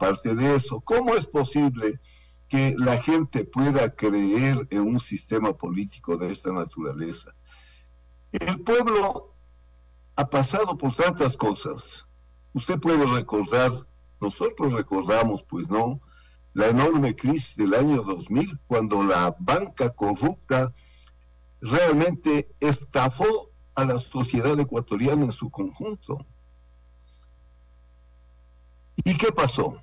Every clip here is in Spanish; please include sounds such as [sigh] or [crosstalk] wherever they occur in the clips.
aparte de eso, ¿cómo es posible que la gente pueda creer en un sistema político de esta naturaleza? El pueblo ha pasado por tantas cosas. Usted puede recordar, nosotros recordamos, pues no, la enorme crisis del año 2000, cuando la banca corrupta realmente estafó a la sociedad ecuatoriana en su conjunto. ¿Y qué pasó?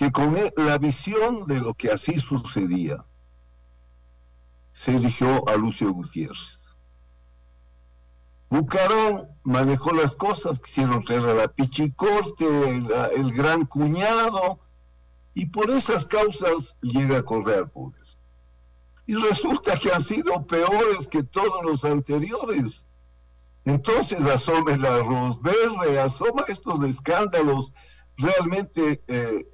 Que con la visión de lo que así sucedía, se eligió a Lucio Gutiérrez. Bucarán manejó las cosas, quisieron traer a la Pichicorte, el, gran cuñado, y por esas causas llega a correr al poder. Y resulta que han sido peores que todos los anteriores. Entonces asoma el arroz verde, asoma estos escándalos realmente eh,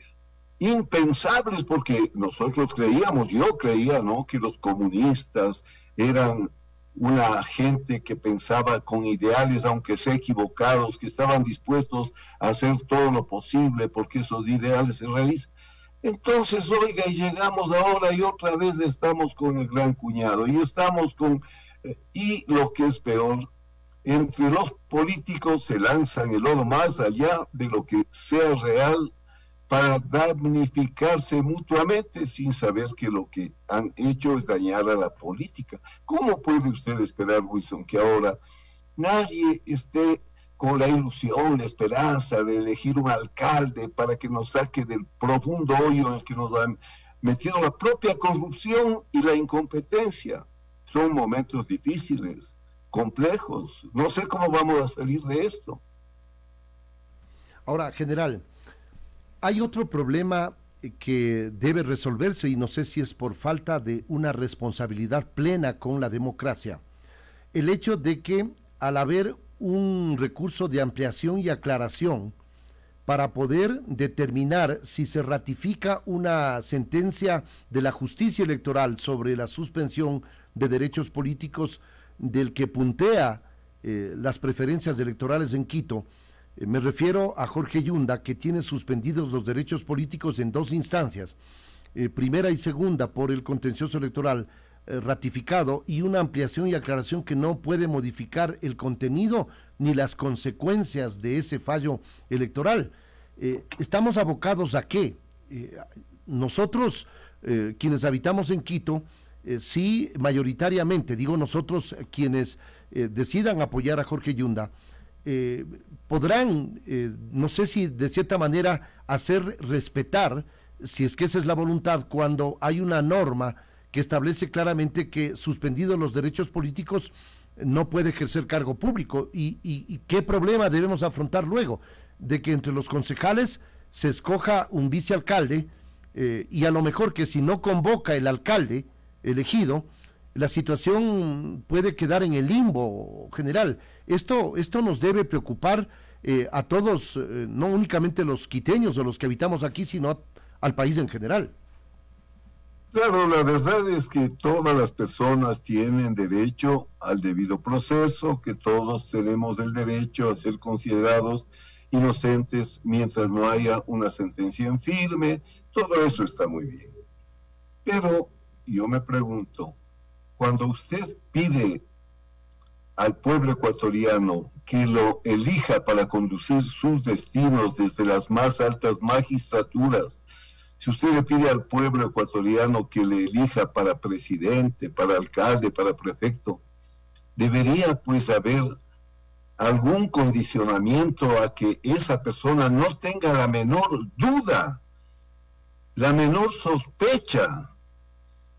impensables, porque nosotros creíamos, yo creía, ¿no?, que los comunistas eran una gente que pensaba con ideales, aunque sea equivocados, que estaban dispuestos a hacer todo lo posible porque esos ideales se realicen. Entonces, oiga, y llegamos ahora y otra vez estamos con el gran cuñado, y estamos con, eh, y lo que es peor, entre los políticos se lanzan el oro más allá de lo que sea real para damnificarse mutuamente sin saber que lo que han hecho es dañar a la política. ¿Cómo puede usted esperar, Wilson, que ahora nadie esté con la ilusión, la esperanza de elegir un alcalde para que nos saque del profundo hoyo en el que nos han metido la propia corrupción y la incompetencia? Son momentos difíciles complejos. No sé cómo vamos a salir de esto. Ahora, general, hay otro problema que debe resolverse y no sé si es por falta de una responsabilidad plena con la democracia. El hecho de que al haber un recurso de ampliación y aclaración para poder determinar si se ratifica una sentencia de la justicia electoral sobre la suspensión de derechos políticos del que puntea eh, las preferencias electorales en Quito, eh, me refiero a Jorge Yunda, que tiene suspendidos los derechos políticos en dos instancias, eh, primera y segunda por el contencioso electoral ratificado y una ampliación y aclaración que no puede modificar el contenido ni las consecuencias de ese fallo electoral. estamos abocados a qué? nosotros, quienes habitamos en Quito, eh, sí mayoritariamente, digo nosotros eh, quienes eh, decidan apoyar a Jorge Yunda, podrán, no sé si de cierta manera, hacer respetar, si es que esa es la voluntad, cuando hay una norma que establece claramente que suspendidos los derechos políticos no puede ejercer cargo público. ¿Y, y qué problema debemos afrontar luego? De que entre los concejales se escoja un vicealcalde y a lo mejor que si no convoca el alcalde, elegido, la situación puede quedar en el limbo general. Esto, esto nos debe preocupar eh, a todos, eh, no únicamente los quiteños o los que habitamos aquí, sino al país en general. Claro, la verdad es que todas las personas tienen derecho al debido proceso, que todos tenemos el derecho a ser considerados inocentes mientras no haya una sentencia en firme, todo eso está muy bien. Pero yo me pregunto, cuando usted pide al pueblo ecuatoriano que lo elija para conducir sus destinos desde las más altas magistraturas, si usted le pide al pueblo ecuatoriano que le elija para presidente, para alcalde, para prefecto, debería pues haber algún condicionamiento a que esa persona no tenga la menor duda, la menor sospecha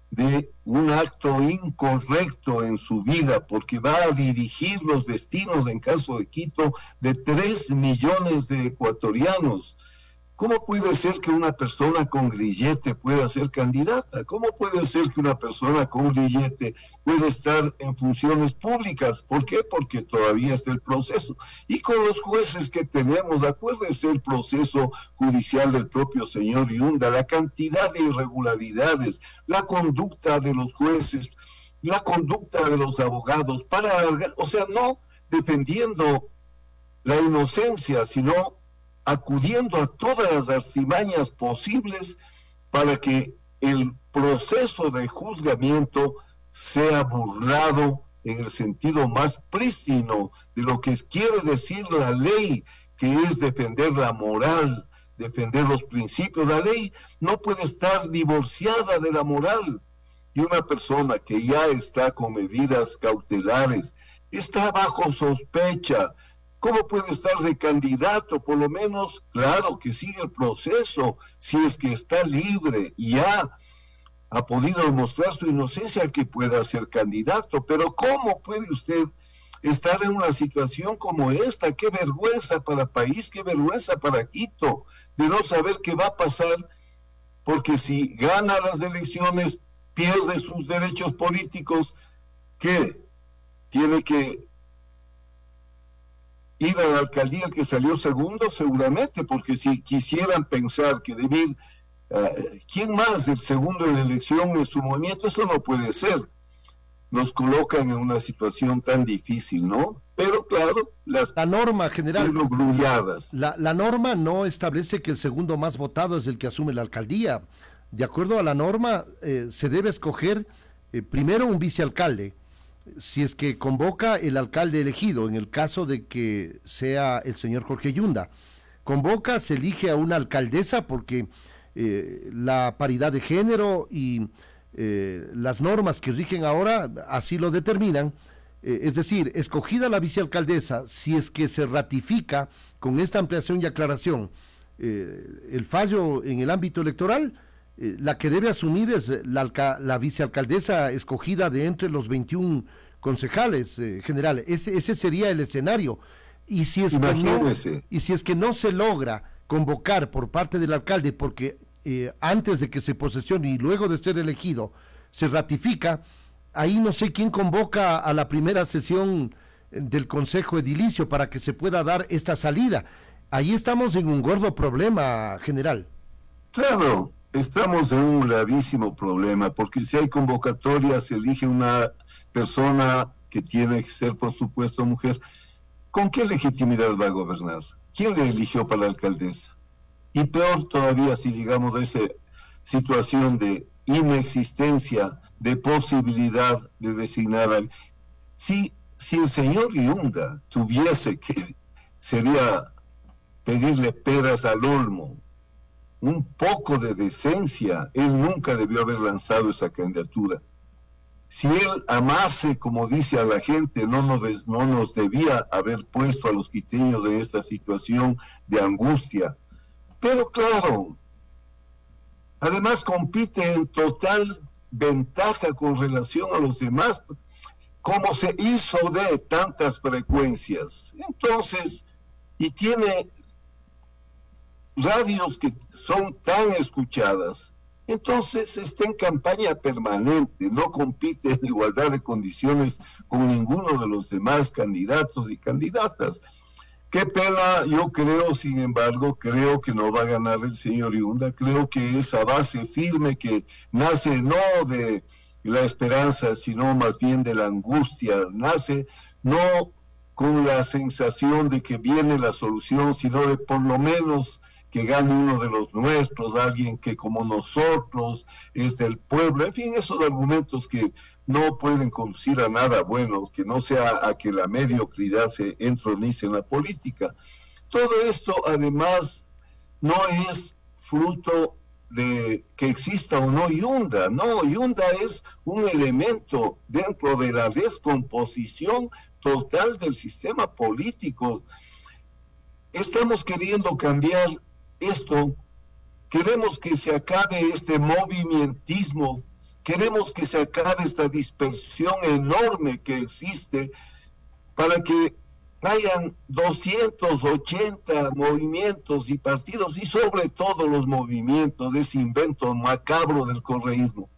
de un acto incorrecto en su vida porque va a dirigir los destinos en caso de Quito de tres millones de ecuatorianos ¿Cómo puede ser que una persona con grillete pueda ser candidata? ¿Cómo puede ser que una persona con grillete pueda estar en funciones públicas? ¿Por qué? Porque todavía está el proceso. Y con los jueces que tenemos, acuérdense el proceso judicial del propio señor Yunda, la cantidad de irregularidades, la conducta de los jueces, la conducta de los abogados, para, o sea, no defendiendo la inocencia, sino acudiendo a todas las artimañas posibles para que el proceso de juzgamiento sea burlado en el sentido más prístino de lo que quiere decir la ley, que es defender la moral, defender los principios. La ley no puede estar divorciada de la moral. Y una persona que ya está con medidas cautelares, está bajo sospecha, ¿Cómo puede estar de candidato? Por lo menos, claro, que sigue el proceso, si es que está libre y ha podido demostrar su inocencia que pueda ser candidato. Pero ¿cómo puede usted estar en una situación como esta? Qué vergüenza para el país, qué vergüenza para Quito, de no saber qué va a pasar, porque si gana las elecciones, pierde sus derechos políticos, ¿qué? Tiene que a la alcaldía que salió segundo, seguramente, porque si quisieran pensar que debir, uh, ¿quién más el segundo en la elección en su movimiento? Eso no puede ser. Nos colocan en una situación tan difícil, ¿no? Pero claro, las la norma general, la, la norma no establece que el segundo más votado es el que asume la alcaldía. De acuerdo a la norma, eh, se debe escoger eh, primero un vicealcalde, si es que convoca el alcalde elegido, en el caso de que sea el señor Jorge Yunda. Convoca, se elige a una alcaldesa porque eh, la paridad de género y eh, las normas que rigen ahora así lo determinan. Eh, es decir, escogida la vicealcaldesa, si es que se ratifica con esta ampliación y aclaración el fallo en el ámbito electoral, eh, la que debe asumir es la, la, vicealcaldesa escogida de entre los 21 concejales eh, generales. Ese, ese sería el escenario. Y si, es que no, y si es que no se logra convocar por parte del alcalde, porque eh, antes de que se posesione y luego de ser elegido se ratifica, ahí no sé quién convoca a la primera sesión del Consejo Edilicio para que se pueda dar esta salida. Ahí estamos en un gordo problema general. Claro, Estamos en un gravísimo problema porque si hay convocatoria se elige una persona que tiene que ser, por supuesto, mujer. ¿Con qué legitimidad va a gobernar? ¿Quién le eligió para la alcaldesa? Y peor todavía si llegamos a esa situación de inexistencia de posibilidad de designar al... Si, si el señor Yunda tuviese que, sería pedirle peras al olmo, un poco de decencia. Él nunca debió haber lanzado esa candidatura. Si él amase, como dice a la gente, no nos, no nos debía haber puesto a los quiteños en esta situación de angustia. Pero claro, además compite en total ventaja con relación a los demás, como se hizo de tantas frecuencias. Entonces, y tiene radios que son tan escuchadas, entonces está en campaña permanente, no compite en igualdad de condiciones con ninguno de los demás candidatos y candidatas. Qué pena, yo creo, sin embargo, creo que no va a ganar el señor Yunda, creo que esa base firme que nace no de la esperanza, sino más bien de la angustia, nace no con la sensación de que viene la solución, sino de por lo menos que gane uno de los nuestros, alguien que como nosotros es del pueblo, en fin, esos argumentos que no pueden conducir a nada bueno, que no sea a que la mediocridad se entronice en la política. Todo esto además no es fruto de que exista o no Yunda, no, Yunda es un elemento dentro de la descomposición total del sistema político. Estamos queriendo cambiar esto, queremos que se acabe este movimientismo, queremos que se acabe esta dispersión enorme que existe para que hayan 280 movimientos y partidos y sobre todo los movimientos de ese invento macabro del correísmo.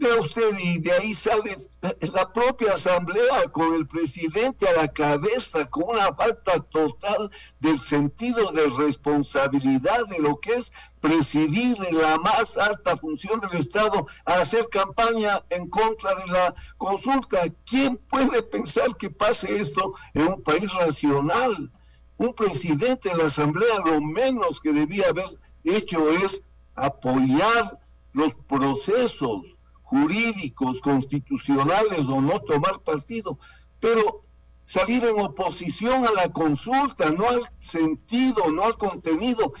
Vea usted, y de ahí sale la propia asamblea con el presidente a la cabeza, con una falta total del sentido de responsabilidad de lo que es presidir la más alta función del Estado a hacer campaña en contra de la consulta. ¿Quién puede pensar que pase esto en un país racional? Un presidente de la Asamblea lo menos que debía haber hecho es apoyar los procesos jurídicos, constitucionales o no tomar partido, pero salir en oposición a la consulta, no al sentido, no al contenido.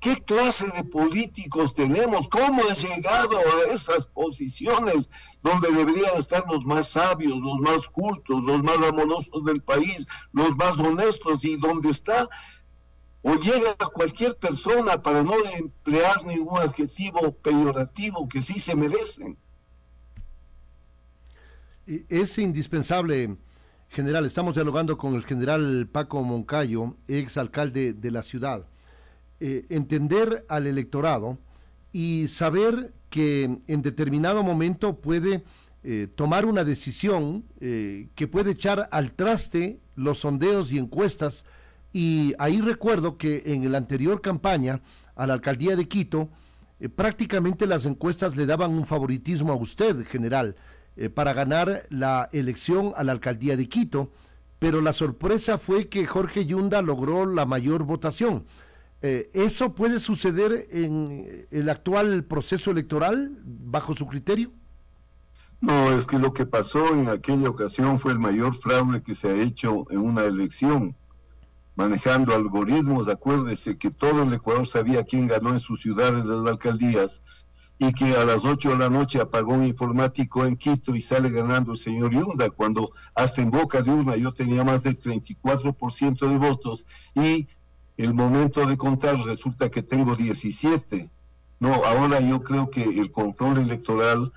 ¿Qué clase de políticos tenemos? ¿Cómo han llegado a esas posiciones donde deberían estar los más sabios, los más cultos, los más amorosos del país, los más honestos y donde está o llega cualquier persona para no emplear ningún adjetivo peyorativo que sí se merecen? Es indispensable, general, estamos dialogando con el general Paco Moncayo, ex alcalde de la ciudad eh, entender al electorado y saber que en determinado momento puede eh, tomar una decisión eh, que puede echar al traste los sondeos y encuestas. Y ahí recuerdo que en la anterior campaña a la alcaldía de Quito, prácticamente las encuestas le daban un favoritismo a usted, general, para ganar la elección a la alcaldía de Quito, pero la sorpresa fue que Jorge Yunda logró la mayor votación. Eh, ¿Eso puede suceder en el actual proceso electoral bajo su criterio? No, es que lo que pasó en aquella ocasión fue el mayor fraude que se ha hecho en una elección, manejando algoritmos. Acuérdese que todo el Ecuador sabía quién ganó en sus ciudades las alcaldías y que a las 8 de la noche apagó un informático en Quito y sale ganando el señor Yunda, cuando hasta en boca de urna yo tenía más del 34% de votos y el momento de contar resulta que tengo 17. No, ahora yo creo que el control electoral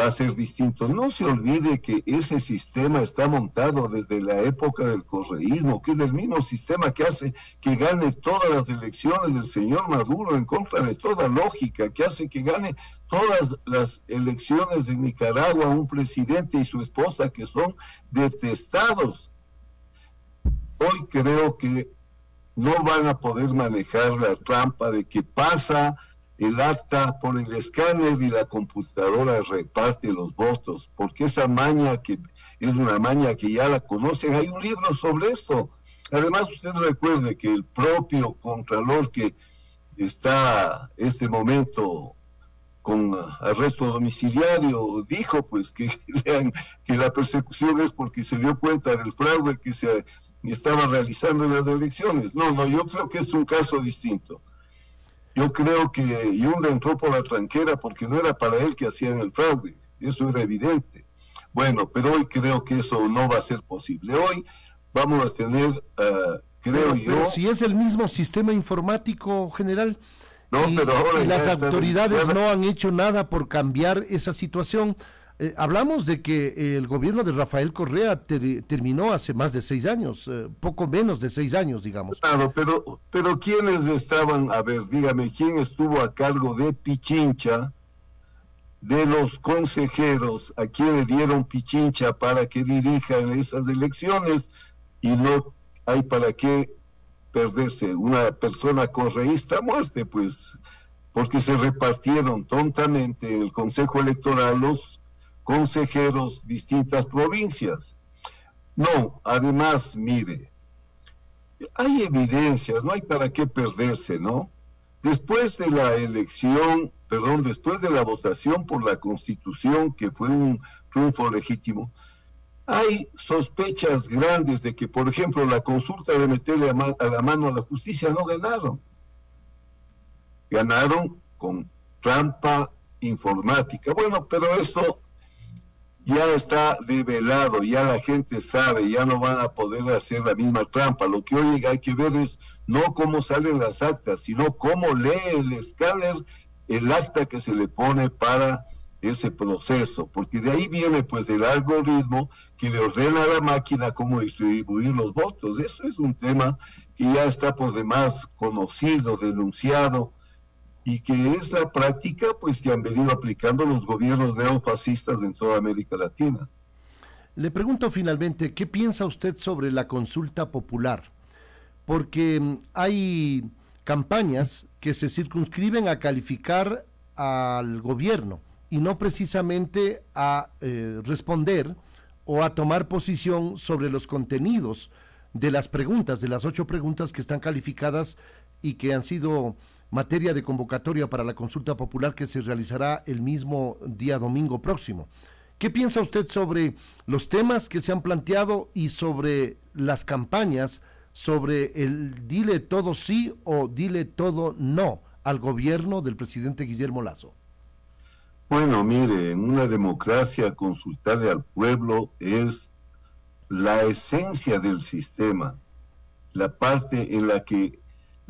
va a ser distinto. No se olvide que ese sistema está montado desde la época del correísmo, que es el mismo sistema que hace que gane todas las elecciones del señor Maduro en contra de toda lógica, que hace que gane todas las elecciones de Nicaragua un presidente y su esposa que son detestados. Hoy creo que no van a poder manejar la trampa de que pasa el acta por el escáner y la computadora reparte los votos, porque esa maña que es una maña que ya la conocen, hay un libro sobre esto. Además, usted recuerde que el propio Contralor que está este momento con arresto domiciliario dijo pues que, [laughs] que la persecución es porque se dio cuenta del fraude que se estaba realizando las elecciones. No, no, yo creo que es un caso distinto. Yo creo que Yunda entró por la tranquera porque no era para él que hacían el fraude, eso era evidente. Bueno, pero hoy creo que eso no va a ser posible. Hoy vamos a tener, uh, creo yo... Pero si es el mismo sistema informático general... No, pero ahora las autoridades no han hecho nada por cambiar esa situación. Eh, hablamos de que el gobierno de Rafael Correa terminó hace más de seis años, eh, poco menos de seis años, digamos. Claro, pero, pero ¿quiénes estaban, a ver, dígame, quién estuvo a cargo de Pichincha, de los consejeros, a quién le dieron Pichincha para que dirijan esas elecciones y no hay para qué perderse una persona correísta a muerte, pues, porque se repartieron tontamente en el Consejo Electoral los consejeros distintas provincias. No, además, mire, hay evidencias, no hay para qué perderse, ¿no? Después de la elección, perdón, después de la votación por la Constitución, que fue un triunfo legítimo, hay sospechas grandes de que, por ejemplo, la consulta de meterle a, la mano a la justicia no ganaron. Ganaron con trampa informática. Bueno, pero esto ya está develado, ya la gente sabe, ya no van a poder hacer la misma trampa. Lo que hoy hay que ver es no cómo salen las actas, sino cómo lee el escáner el acta que se le pone para ese proceso, porque de ahí viene pues el algoritmo que le ordena a la máquina cómo distribuir los votos. Eso es un tema que ya está por demás conocido, denunciado, y que es la práctica pues que han venido aplicando los gobiernos neofascistas en toda América Latina. Le pregunto finalmente, ¿qué piensa usted sobre la consulta popular? Porque mm, hay campañas que se circunscriben a calificar al gobierno y no precisamente a eh, responder o a tomar posición sobre los contenidos de las preguntas, de las ocho preguntas que están calificadas y que han sido materia de convocatoria para la consulta popular que se realizará el mismo día domingo próximo. ¿Qué piensa usted sobre los temas que se han planteado y sobre las campañas, sobre el dile todo sí o dile todo no al gobierno del presidente Guillermo Lazo? Bueno, mire, en una democracia consultarle al pueblo es la esencia del sistema, la parte en la que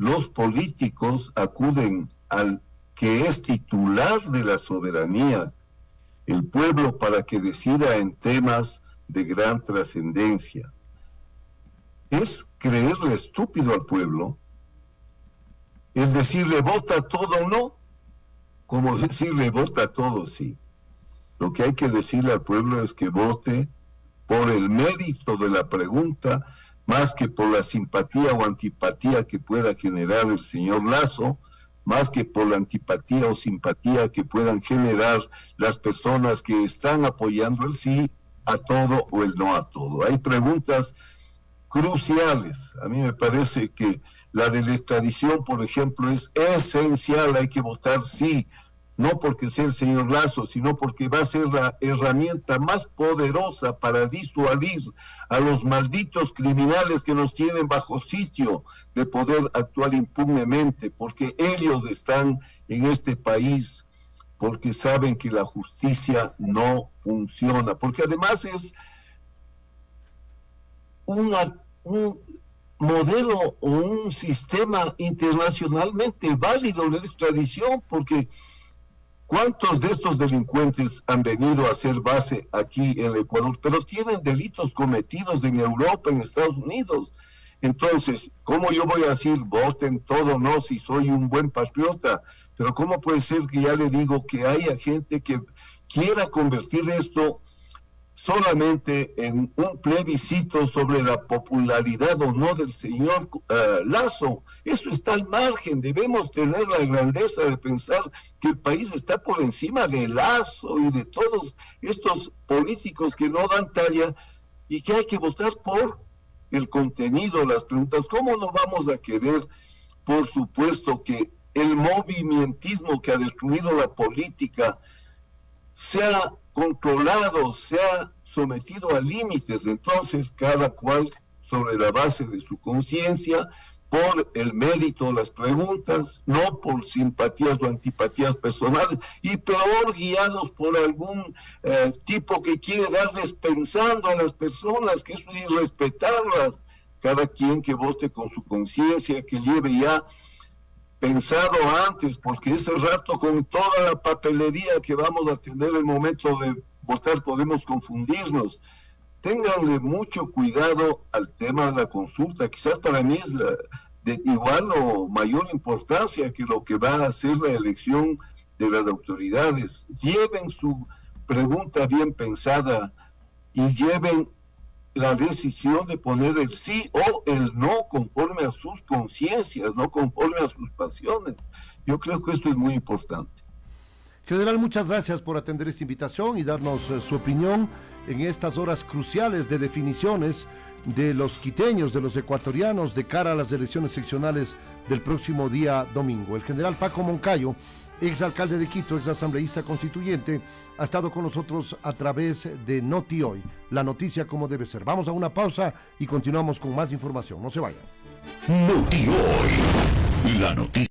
los políticos acuden al que es titular de la soberanía, el pueblo, para que decida en temas de gran trascendencia. Es creerle estúpido al pueblo, es decirle vota todo no, como [laughs] decirle vota todo sí. Lo que hay que decirle al pueblo es que vote por el mérito de la pregunta, más que por la simpatía o antipatía que pueda generar el señor Lazo, más que por la antipatía o simpatía que puedan generar las personas que están apoyando el sí a todo o el no a todo. Hay preguntas cruciales. A mí me parece que la de la extradición, por ejemplo, es esencial, hay que votar sí no porque sea el señor Lazo, sino porque va a ser la herramienta más poderosa para disuadir a los malditos criminales que nos tienen bajo sitio de poder actuar impunemente, porque ellos están en este país porque saben que la justicia no funciona, porque además es una, un modelo o un sistema internacionalmente válido la extradición, porque ¿Cuántos de estos delincuentes han venido a hacer base aquí en Ecuador? Pero tienen delitos cometidos en Europa, en Estados Unidos. Entonces, ¿cómo yo voy a decir voten todo no si soy un buen patriota? Pero ¿cómo puede ser que ya le digo que haya gente que quiera convertir esto solamente en un plebiscito sobre la popularidad o no del señor eh, Lazo. Eso está al margen. Debemos tener la grandeza de pensar que el país está por encima de Lazo y de todos estos políticos que no dan talla y que hay que votar por el contenido, las preguntas. ¿Cómo no vamos a querer, por supuesto, que el movimientismo que ha destruido la política sea controlado, sea sometido a límites. Entonces, cada cual sobre la base de su conciencia, por el mérito de las preguntas, no por simpatías o antipatías personales, y peor guiados por algún eh, tipo que quiere darles pensando a las personas, que es irrespetarlas. Cada quien que vote con su conciencia, que lleve ya pensado antes, porque ese rato con toda la papelería que vamos a tener el momento de votar podemos confundirnos. Ténganle mucho cuidado al tema de la consulta. Quizás para mí es de igual o mayor importancia que lo que va a hacer la elección de las autoridades. Lleven su pregunta bien pensada y lleven la decisión de poner el sí o el no conforme a sus conciencias, no conforme a sus pasiones. Yo creo que esto es muy importante. General, muchas gracias por atender esta invitación y darnos eh, su opinión en estas horas cruciales de definiciones de los quiteños, de los ecuatorianos, de cara a las elecciones seccionales del próximo día domingo. El general Paco Moncayo ex alcalde de Quito, ex asambleísta constituyente, ha estado con nosotros a través de Noti Hoy, la noticia como debe ser. Vamos a una pausa y continuamos con más información. No se vayan. Noti Hoy, la noticia.